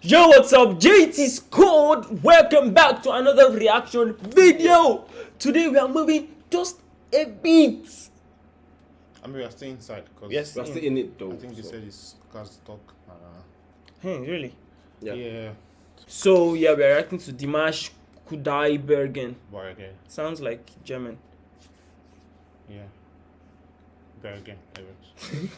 Yo, what's up? JT Squad. Welcome back to another reaction video. Today we are moving just a bit. I mean, we are staying inside because Yes. We're still in it though. I think they so- said it's cars talk. Uh, Hey, really? Yeah. yeah. So yeah, we are reacting to Dimash Kudaibergen. But again, Sounds like German. yeah. But again,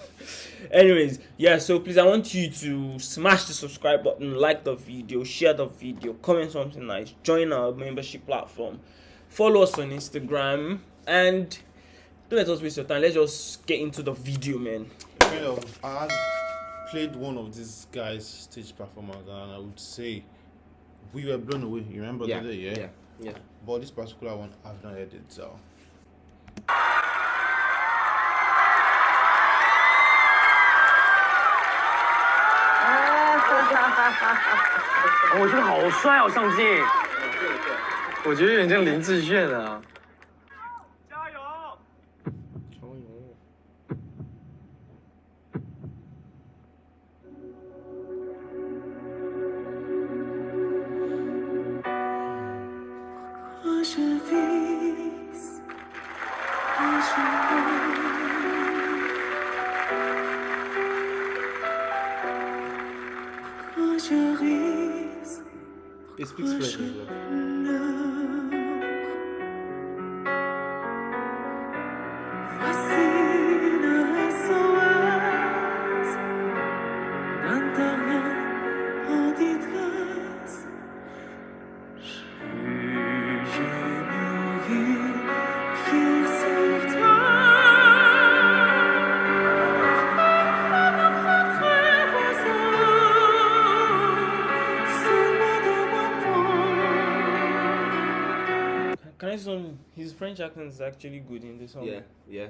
Anyways, yeah. So please, I want you to smash the subscribe button, like the video, share the video, comment something nice, join our membership platform, follow us on Instagram, and don't let us waste your time. Let's just get into the video, man. kind of, I had played one of these guys' stage performance, and I would say we were blown away. You remember Yeah, the day, yeah? yeah, yeah. But this particular one, I've not heard it, so. 我觉得好帅哦，上镜。我觉得有点像林志炫啊。French accent is actually good in this song. Yeah, yeah.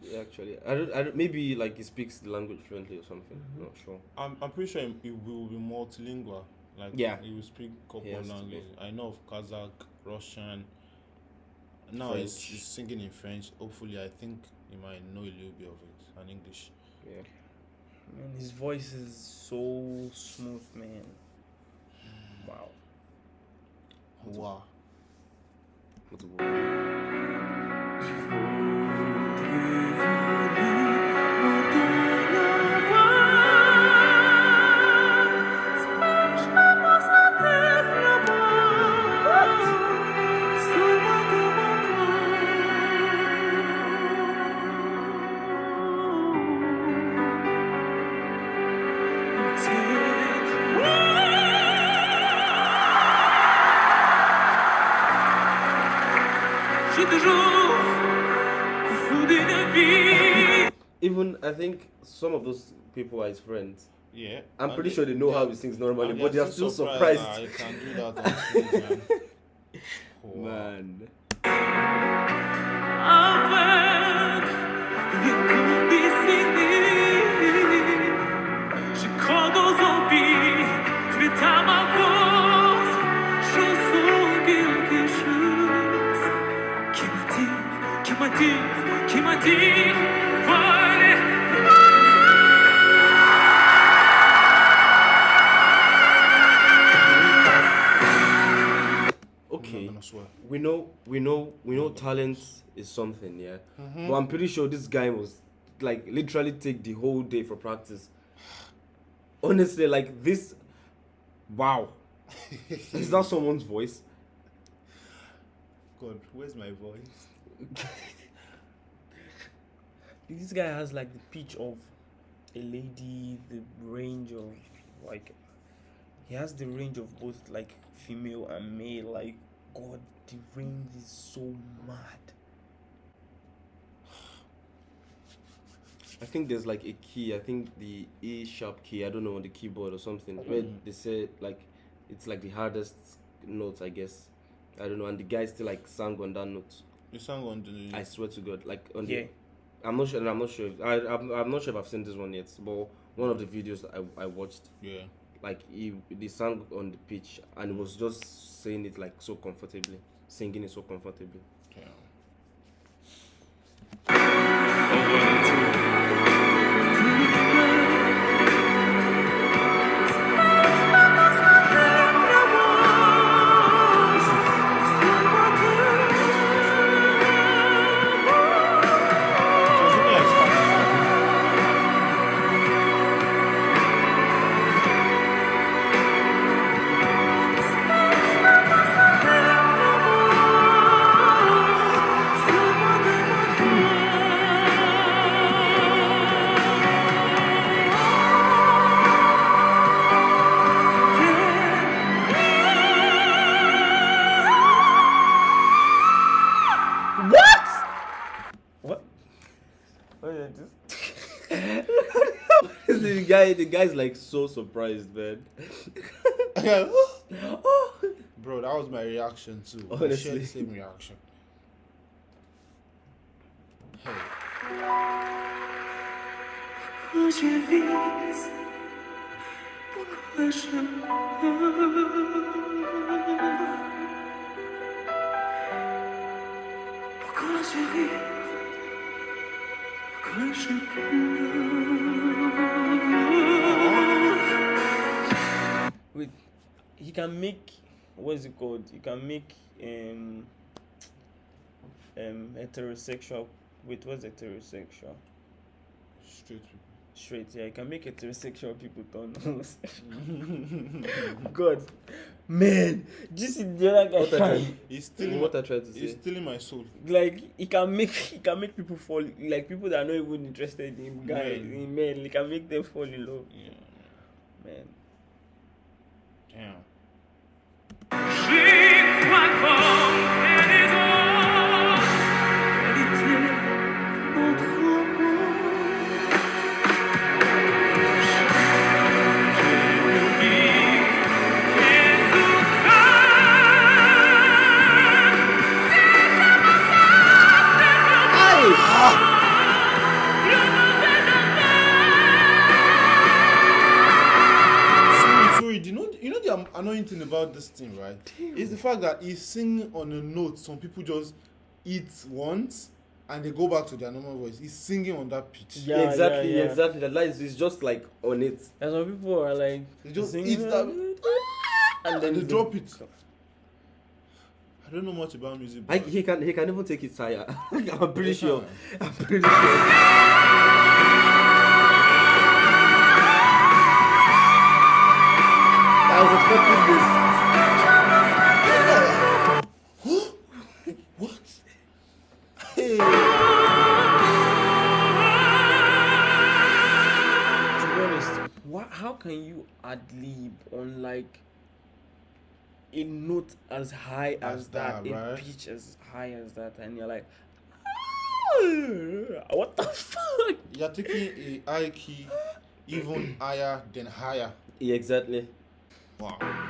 Yeah, actually, I don't, I don't. Maybe like he speaks the language fluently or something. Mm-hmm. Not sure. I'm, I'm pretty sure he will be multilingual. Like, Yeah. he will speak a couple He has to be. languages. I know of Kazakh, Russian. Now he's, he's singing in French. Hopefully, I think he might know a little bit of it and English. Yeah. Man, his voice is so smooth, man. Wow. Wow. What's the word? Even I think some of those people are his friends. Yeah. I'm pretty they- sure they know they how are- he sings normally, and but they are still surprised. that I can do that stage, man. Wow. Man. Je crois dans un vie, tu es à ma force, je sens quelque chose qui m'a dit, qui m'a dit, Okay. I'm not gonna swear. We know, we know, we know. Talent is something, yeah. Mm-hmm. But I'm pretty sure this guy was like literally take the whole day for practice. Honestly, like this. Wow. is that someone's voice? God, where's my voice? This guy has like the pitch of a lady, the range of like he has the range of both like female and male. Like God, the range is so mad. I think there's like a key. I think the A sharp key. I don't know on the keyboard or something. Where mm. they say like it's like the hardest note, I guess. I don't know. And the guy still like sang on that note. You sang on the. I swear to God, like on Yeah. the. I'm not sure. I'm not sure. If, I I'm, I'm not sure if I've seen this one yet. But one of the videos that I I watched, yeah. Like he they sang on the pitch and was just saying it like so comfortably, singing it so comfortably. yeah. Guy, the guy's like so surprised, man. Bro, that was my reaction too. We shared Honestly. the same reaction. Hey. Pourquoi je vis Pourquoi je Pourquoi je vis Pourquoi he can make what is it called? He can make um um heterosexual. Wait, what's heterosexual? Straight people. Straight. Yeah, he can make heterosexual people turn homosexual. God, man, this is the other What I guy. tried, He's stealing what I tried to say. he's say. stealing my soul. like he can make he can make people fall like people that are not even interested in guys Men. in men. He can make them fall in love, Yeah. man. Damn. J'y annoying thing about this thing, right? Is the fact that he's singing on a note. Some people just eat once and they go back to their normal voice. He's singing on that pitch. Yeah, yeah, exactly, yeah. exactly. The line is just like on it. And some people are like, They just eat that and then and they drop it. I don't know much about music. I, But he can he can even take it higher. I'm pretty sure. I'm pretty sure. I was expecting this. what? Hey. to be honest, what, how can you ad lib on like a note as high as, As that, that, a pitch as high as that, and you're like, "Ah, what the fuck? You're taking a high key even higher than higher. Yeah, exactly. Wow.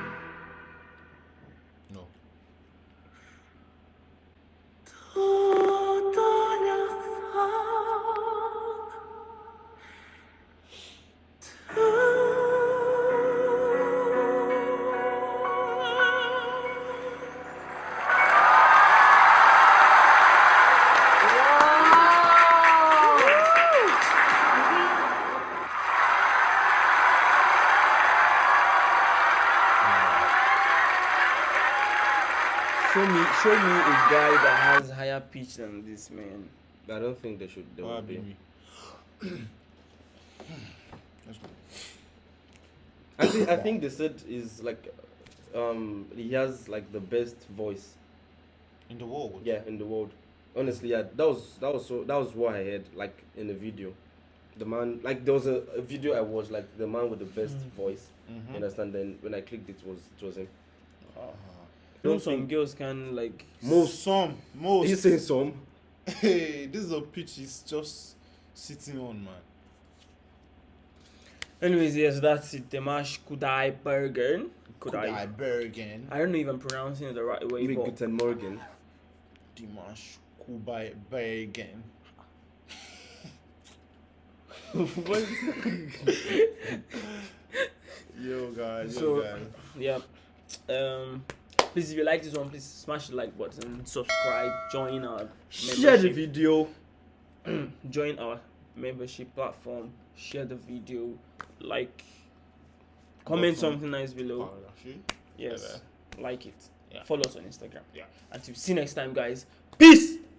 Show me, me a guy that has higher pitch than this man. I don't think they should. They Why be be. me? Let's go. I think I think they said is like, um, he has like the best voice. In the world. Yeah, in the world. Honestly, yeah, that was that was so that was what I heard like in the video. The man like there was a, a video I watched like the man with the best voice. Mhm. You understand? Then when I clicked, it was it was him. You know, Don't some think- girls can like. Most some most. You saying some? Hey, this is a pitch he's just sitting on, man. Anyways, yes, that's it. Demash Kudai Bergen. Kudai. Kudaibergen. I don't know if I'm pronouncing it the right way, Maybe but Guten Morgen. Dimash Kubai Bergen. Yo guys, yo So- guys. yeah. Um, please, if you like this one, please smash the like button, subscribe, join our Share the video. join our membership platform, share the video, like, comment something nice below. Oh, Yes, like it. Follow us on Instagram. Yeah. Until see you next time, guys. Peace.